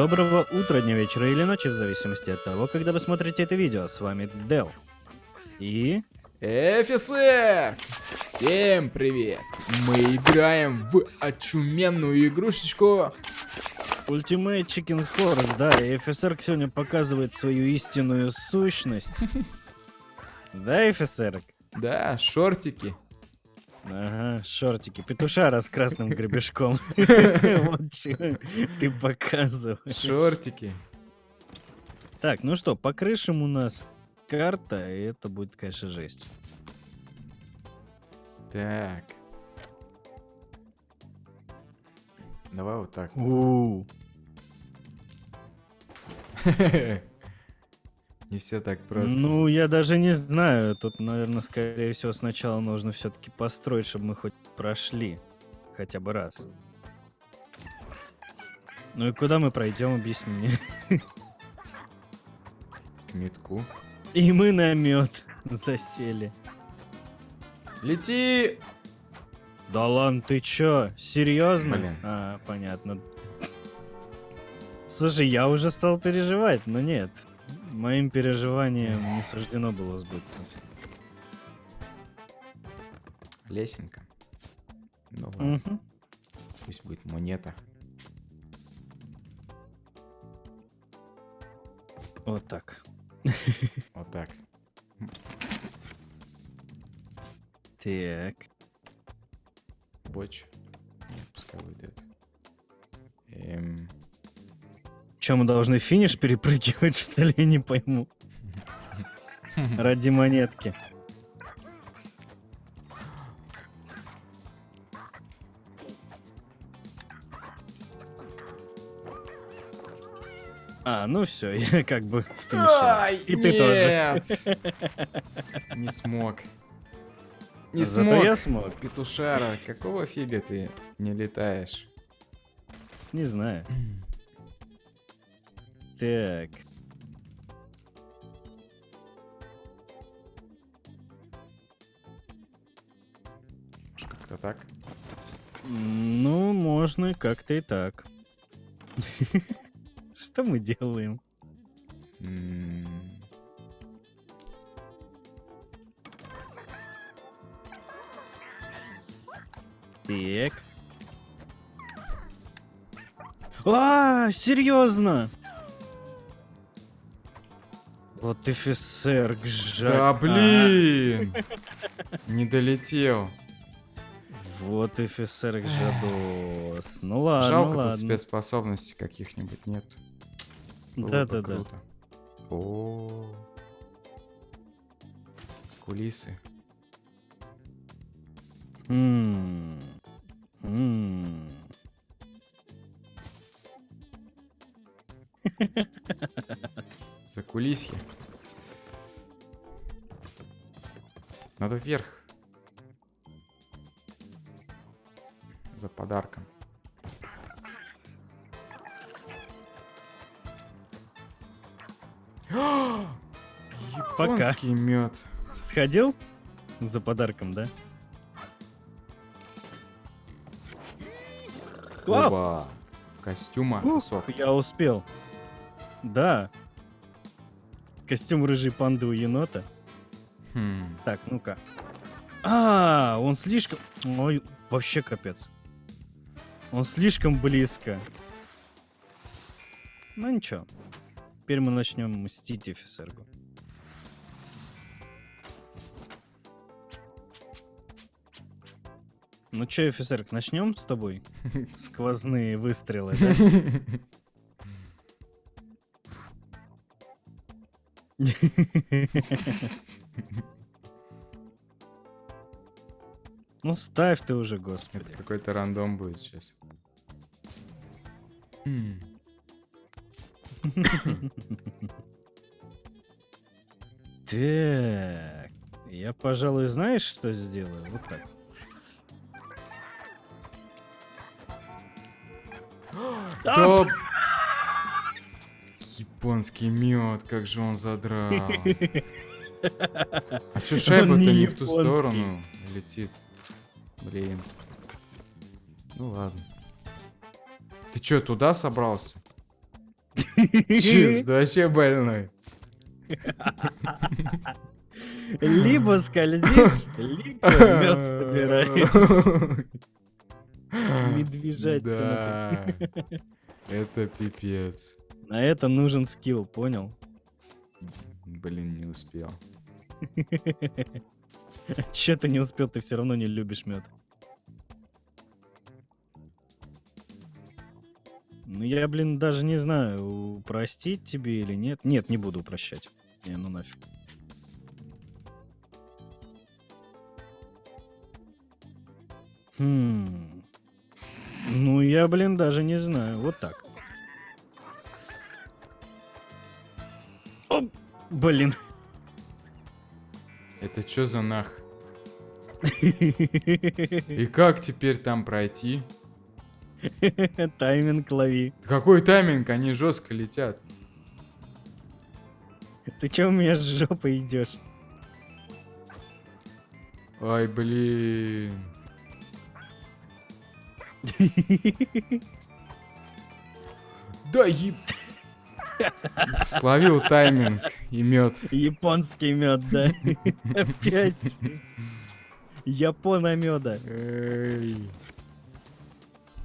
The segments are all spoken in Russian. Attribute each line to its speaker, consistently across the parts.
Speaker 1: Доброго утра, дня, вечера или ночи, в зависимости от того, когда вы смотрите это видео. С вами Дел. И...
Speaker 2: Офицер! Всем привет! Мы играем в очуменную игрушечку.
Speaker 1: Ultimate Chicken Horse, да, и офицер сегодня показывает свою истинную сущность. Да, офицер?
Speaker 2: Да, шортики.
Speaker 1: Ага, шортики. Петушара с красным гребешком. Вот ты показываешь.
Speaker 2: Шортики.
Speaker 1: Так, ну что, по крышам у нас карта, и это будет, конечно, жесть.
Speaker 2: Так. Давай вот так.
Speaker 1: У,
Speaker 2: Не все так просто.
Speaker 1: Ну, я даже не знаю. Тут, наверное, скорее всего, сначала нужно все-таки построить, чтобы мы хоть прошли. Хотя бы раз. Ну и куда мы пройдем, объясни мне.
Speaker 2: К метку.
Speaker 1: И мы на мед засели.
Speaker 2: Лети!
Speaker 1: Да ладно, ты чё? Серьезно?
Speaker 2: Блин.
Speaker 1: А, понятно. Слушай, я уже стал переживать, но нет. Моим переживаниям не суждено было сбыться.
Speaker 2: Лесенка. Ну ладно,
Speaker 1: Мгм.
Speaker 2: пусть будет монета.
Speaker 1: Вот так.
Speaker 2: Вот так.
Speaker 1: Так.
Speaker 2: Боч. Нет, пускай выйдет. Эм...
Speaker 1: Че, мы должны финиш перепрыгивать, что ли? Я не пойму. Ради монетки. А, ну все, я как бы в финише.
Speaker 2: Ай,
Speaker 1: И ты тоже.
Speaker 2: тоже. Не смог. Не
Speaker 1: Зато
Speaker 2: смог.
Speaker 1: я смог.
Speaker 2: Петушара, какого фига ты не летаешь?
Speaker 1: Не знаю. Так.
Speaker 2: Как-то так?
Speaker 1: Ну, можно как-то и так. Что мы делаем? Так. А, серьезно? Вот офицер, жаль.
Speaker 2: Да блин! Не долетел.
Speaker 1: Вот офицер Жадос. Ну ладно,
Speaker 2: Жалко, тут
Speaker 1: ладно.
Speaker 2: спецспособностей каких-нибудь нет.
Speaker 1: Да-да-да.
Speaker 2: О, кулисы.
Speaker 1: М. М.
Speaker 2: За кулисье. Надо вверх. За подарком.
Speaker 1: Пока.
Speaker 2: Японский мед.
Speaker 1: Сходил за подарком, да?
Speaker 2: Оба. Костюма
Speaker 1: Ух. Я успел. Да. Костюм рыжей панды у енота.
Speaker 2: Хм.
Speaker 1: Так, ну-ка. А, он слишком... Ой, вообще капец. Он слишком близко. Ну ничего. Теперь мы начнем мстить офицергу. Ну чё, офицерк, начнем с тобой? Сквозные выстрелы, да? Ну ставь ты уже, господи.
Speaker 2: Какой-то рандом будет сейчас.
Speaker 1: Так, я, пожалуй, знаешь, что сделаю? Вот так.
Speaker 2: Да... Японский мед, как же он задрал. А чё шайба-то
Speaker 1: не
Speaker 2: в ту сторону летит? Блин. Ну ладно. Ты чё, туда собрался? Ты вообще больной.
Speaker 1: Либо скользишь, либо мед собираешь. Медвежатина.
Speaker 2: Это пипец.
Speaker 1: На это нужен скилл, понял?
Speaker 2: Блин, не успел.
Speaker 1: Че ты не успел, ты все равно не любишь мед. Ну я, блин, даже не знаю, простить тебе или нет. Нет, не буду прощать. Не, ну нафиг. Хм. Ну я, блин, даже не знаю. Вот так. Блин.
Speaker 2: Это чё за нах? И как теперь там пройти?
Speaker 1: Тайминг лови.
Speaker 2: Какой тайминг? Они жестко летят.
Speaker 1: Ты чё у меня с жопой идешь?
Speaker 2: Ай, блин. Да еб... Словил тайминг и мед.
Speaker 1: Японский мед, да? Опять. Япона меда.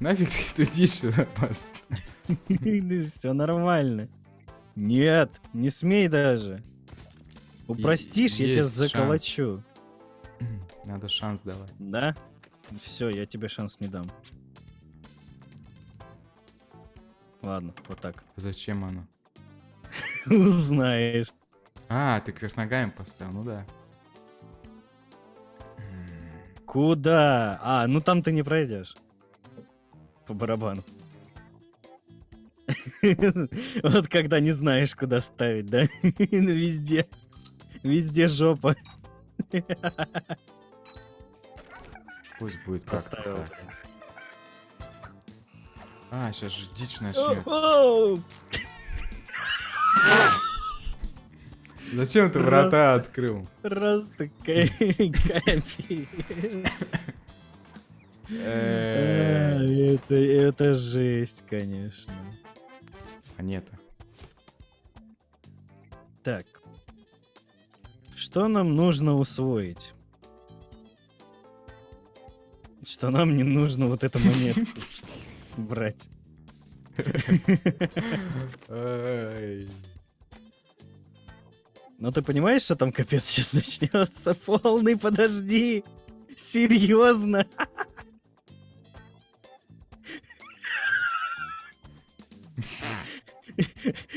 Speaker 2: Нафиг ты сюда пас?
Speaker 1: Все нормально. Нет, не смей даже. Упростишь, я тебя заколочу.
Speaker 2: Надо шанс давать.
Speaker 1: Да? Все, я тебе шанс не дам. Ладно, вот так.
Speaker 2: Зачем оно?
Speaker 1: Узнаешь.
Speaker 2: А, ты кверх ногами поставил, ну да.
Speaker 1: Куда? А, ну там ты не пройдешь. По барабану. Вот когда не знаешь, куда ставить, да? Везде. Везде жопа.
Speaker 2: Пусть будет
Speaker 1: Поставил.
Speaker 2: А, сейчас же дичь начнется. Зачем ты врата открыл?
Speaker 1: Просто ка- капец.
Speaker 2: Э,
Speaker 1: А, Это, это жесть, конечно.
Speaker 2: Монета.
Speaker 1: Так. Что нам нужно усвоить? Что нам не нужно вот эту монетку брать. Но ты понимаешь, что там капец сейчас начнется? Полный, подожди. Серьезно?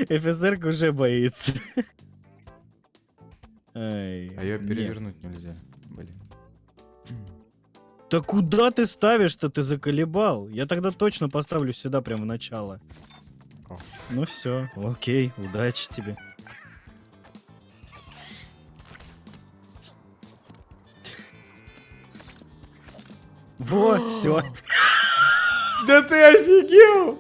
Speaker 1: ФСР уже боится. Ай,
Speaker 2: А ее
Speaker 1: нет.
Speaker 2: перевернуть нельзя. Блин.
Speaker 1: Да куда ты ставишь-то, ты заколебал? Я тогда точно поставлю сюда прямо в начало.
Speaker 2: О.
Speaker 1: Ну все, окей, удачи тебе. Во, все.
Speaker 2: Да ты офигел!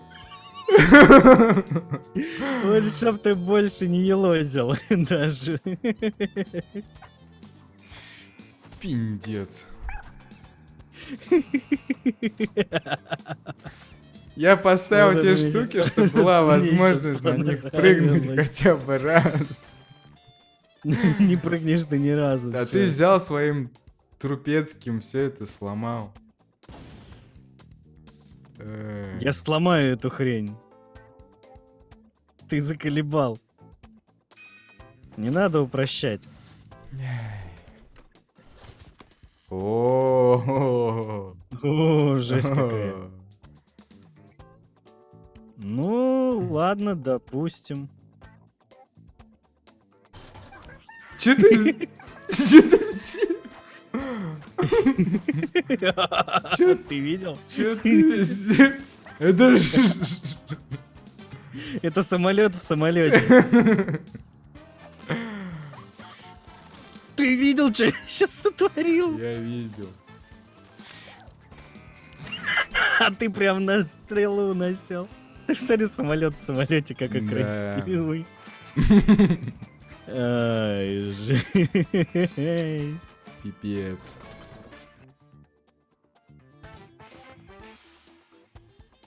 Speaker 1: Вот чтоб ты больше не елозил даже.
Speaker 2: Пиндец. Я поставил
Speaker 1: Вот
Speaker 2: те штуки, чтобы была возможность на них прыгнуть хотя бы раз.
Speaker 1: Не прыгнешь ты ни разу.
Speaker 2: А ты взял своим трупецким все это сломал.
Speaker 1: Я сломаю эту хрень. Ты заколебал. Не надо упрощать.
Speaker 2: О,
Speaker 1: О, жесть какая. Ну, ладно, допустим.
Speaker 2: Че ты? Че ты? Чё
Speaker 1: Ты видел?
Speaker 2: Чё ты? Это.
Speaker 1: Это самолет в самолете. Ты видел, что я сейчас сотворил?
Speaker 2: Я видел.
Speaker 1: А ты прям на стрелу насел. Ты смотри, самолет в самолете, какой
Speaker 2: Да.
Speaker 1: красивый. Ай, жесть.
Speaker 2: Пипец.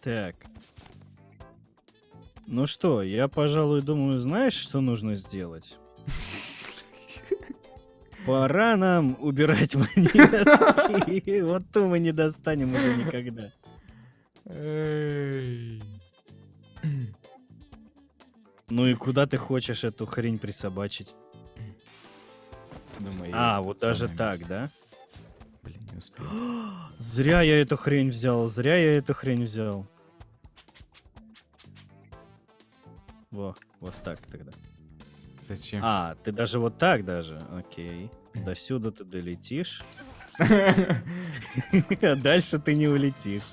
Speaker 1: Так. Ну что, я, пожалуй, думаю, знаешь, что нужно сделать? Пора нам убирать монетки. Вот то мы не достанем уже никогда. Ну и куда ты хочешь эту хрень присобачить?
Speaker 3: Думаю,
Speaker 1: А, вот даже так, да?
Speaker 3: Успел.
Speaker 1: Зря я эту хрень взял, зря я эту хрень взял. Во, вот так тогда.
Speaker 2: Зачем?
Speaker 1: А, ты даже вот так даже? Окей. До сюда ты долетишь, а дальше ты не улетишь.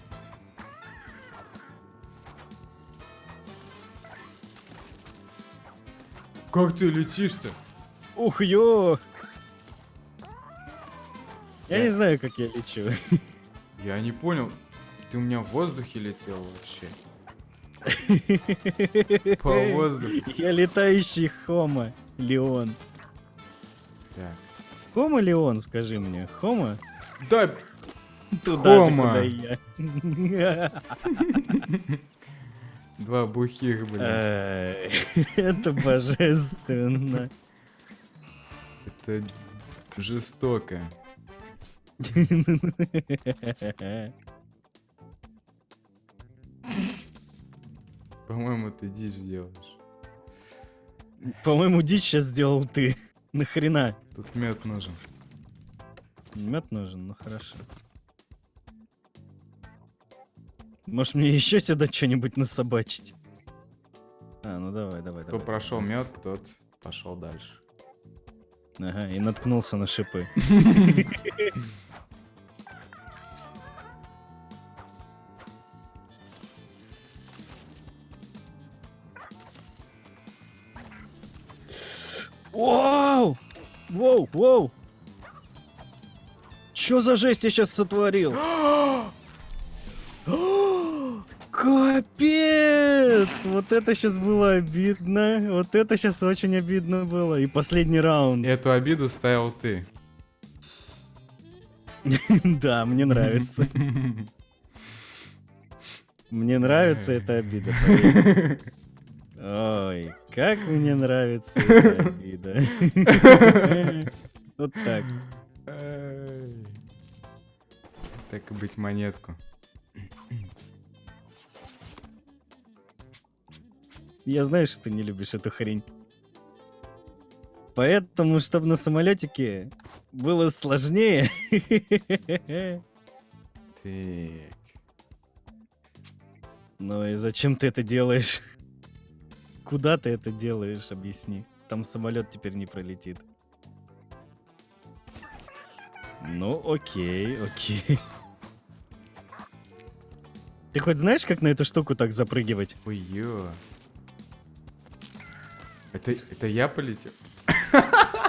Speaker 2: Как ты летишь-то?
Speaker 1: Ух, ё! Я не знаю, как я лечу.
Speaker 2: Я не понял. Ты у меня в воздухе летел вообще. По воздуху.
Speaker 1: Я летающий Хома Леон.
Speaker 2: Так.
Speaker 1: Хома Леон, скажи мне. Хома?
Speaker 2: Да,
Speaker 1: Туда же,
Speaker 2: Хома.
Speaker 1: куда и я.
Speaker 2: два бухих, блин.
Speaker 1: Это божественно.
Speaker 2: Это жестоко. По-моему, ты дичь делаешь.
Speaker 1: По-моему, дичь сейчас сделал ты. Нахрена?
Speaker 2: Тут мед нужен.
Speaker 1: Мед нужен, ну хорошо. Может мне еще сюда что-нибудь насобачить? А, ну давай, давай,
Speaker 2: Кто
Speaker 1: давай.
Speaker 2: прошел мед, тот пошел дальше.
Speaker 1: Ага, и наткнулся на шипы. Вау! Воу, воу! Чё за жесть я сейчас сотворил? Капец! Вот это сейчас было обидно. Вот это сейчас очень обидно было. И последний раунд.
Speaker 2: Эту обиду ставил ты.
Speaker 1: Да, мне нравится. Мне нравится эта обида. Ой, как мне нравится обида. Вот так.
Speaker 2: Так и быть монетку.
Speaker 1: Я знаю, что ты не любишь эту хрень. Поэтому, чтобы на самолетике было сложнее.
Speaker 2: Так.
Speaker 1: Ну и зачем ты это делаешь? Куда ты это делаешь, объясни. Там самолет теперь не пролетит. Ну, окей, окей. Ты хоть знаешь, как на эту штуку так запрыгивать?
Speaker 2: Ой, ё. Это, это я полетел?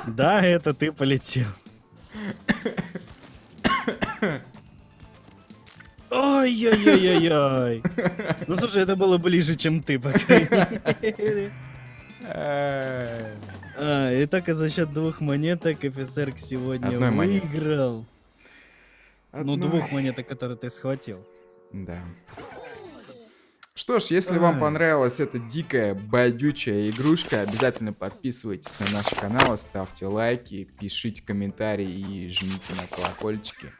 Speaker 1: Да, это ты полетел. Ой-ой-ой-ой-ой. Ну слушай, это было ближе, чем ты, по крайней мере.
Speaker 2: Эй.
Speaker 1: А, и так и за счет двух монеток офицер сегодня
Speaker 2: Одной
Speaker 1: выиграл. Ну,
Speaker 2: Одной.
Speaker 1: двух монеток, которые ты схватил.
Speaker 2: Да. Что ж, если вам
Speaker 1: Ай.
Speaker 2: понравилась эта дикая, байдючая игрушка, обязательно подписывайтесь на наш канал, ставьте лайки, пишите комментарии и жмите на колокольчики.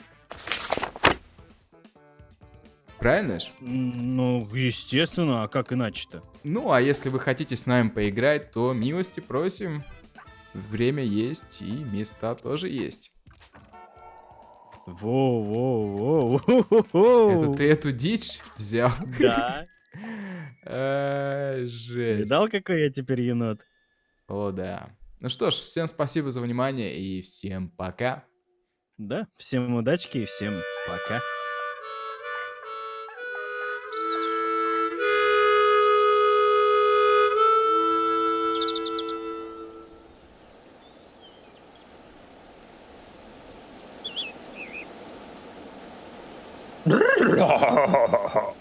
Speaker 2: Правильно ж?
Speaker 1: М, Ну, естественно, а как иначе-то?
Speaker 2: Ну, а если вы хотите с нами поиграть, то милости просим. Время есть и места тоже есть.
Speaker 1: Воу-воу-воу.
Speaker 2: Это ты эту дичь взял?
Speaker 1: Да.
Speaker 2: Ай, Жесть.
Speaker 1: Видал, какой я теперь енот?
Speaker 2: О, да. Ну что ж, всем спасибо за внимание и всем пока.
Speaker 1: Да, всем удачки и всем пока.
Speaker 4: Brrrr!